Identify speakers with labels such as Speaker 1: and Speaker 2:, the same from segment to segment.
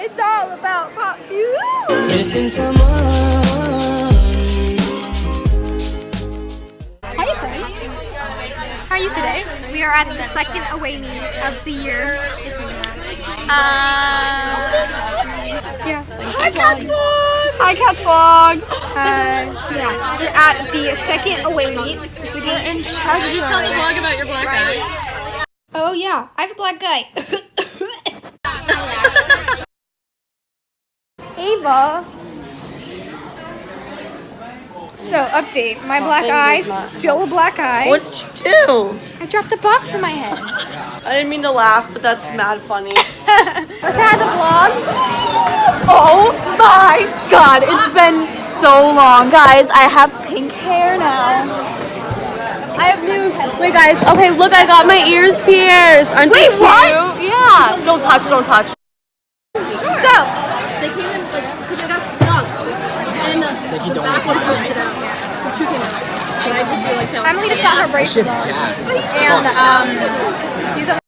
Speaker 1: It's all about pop you.
Speaker 2: Missing someone.
Speaker 1: Hi friends. How are you today? We are at the second away meet of the year. Uh, yeah. Hi Cats Vlog!
Speaker 3: Hi, Cats Vlog.
Speaker 1: Uh, yeah, we're at the second away meet. We're in Cheshire.
Speaker 3: Did you tell the vlog about your black guy?
Speaker 1: Oh yeah, I have a black guy. Ava. So update, my black eye, still a black eye.
Speaker 3: What did you do?
Speaker 1: I dropped a box in my head.
Speaker 3: I didn't mean to laugh, but that's mad funny.
Speaker 1: Let's have the vlog.
Speaker 4: Oh my god, it's been so long. Guys, I have pink hair now. I have news. Wait guys, okay, look, I got my ears pierced. Aren't
Speaker 3: Wait,
Speaker 4: they
Speaker 3: what?
Speaker 4: cute? Yeah. Don't touch, don't touch.
Speaker 1: So,
Speaker 4: it's like you don't back one couldn't get out. So two came out. And I just feel like
Speaker 1: I'm gonna her bracelet on.
Speaker 2: gas.
Speaker 1: And, um, use a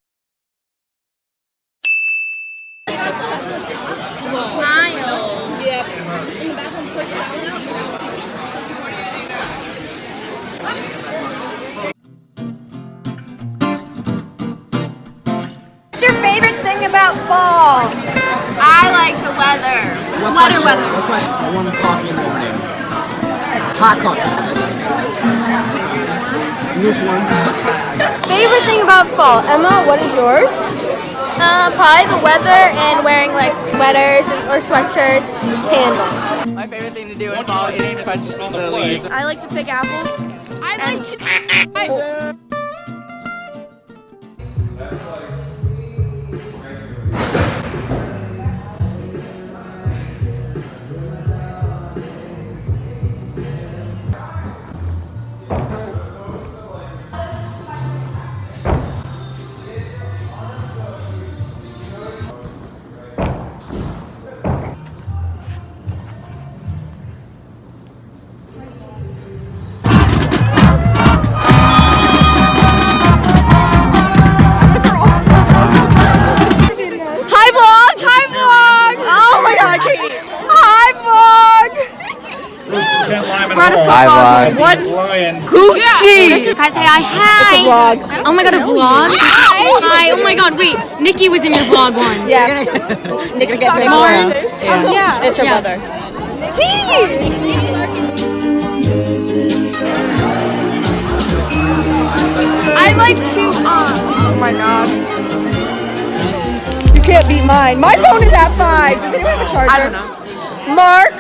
Speaker 1: What's your favorite thing about fall?
Speaker 4: I like the weather. Sweater weather.
Speaker 2: What question? Warm coffee in the morning. Hot coffee. That doesn't make sense. Lukewarm.
Speaker 4: Favorite thing about fall. Emma, what is yours?
Speaker 1: Uh, probably the weather and wearing like sweaters and, or sweatshirts, candles.
Speaker 5: My favorite thing to do in fall is crunch the leaves.
Speaker 3: I like to pick apples.
Speaker 1: I like to.
Speaker 3: Hi, Hi, vlog. Hi, vlog. What's
Speaker 5: Lion.
Speaker 3: Gucci?
Speaker 4: Guys, say hi. Hi.
Speaker 3: It's a vlog.
Speaker 4: Oh my god, a vlog? Hi. Oh my god, wait. Nikki was in your vlog one.
Speaker 3: Yes. Nick
Speaker 4: Mars.
Speaker 1: Yeah.
Speaker 3: It's her
Speaker 4: Yeah.
Speaker 3: brother. I like to, um, oh my god. You can't beat mine. My phone is at five. Does anyone have a charger? I don't know. Mark.